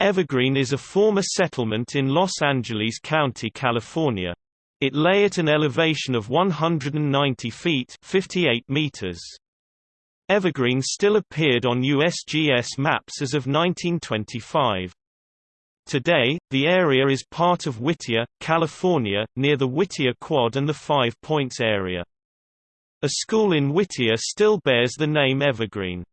Evergreen is a former settlement in Los Angeles County, California. It lay at an elevation of 190 feet 58 meters. Evergreen still appeared on USGS maps as of 1925. Today, the area is part of Whittier, California, near the Whittier Quad and the Five Points area. A school in Whittier still bears the name Evergreen.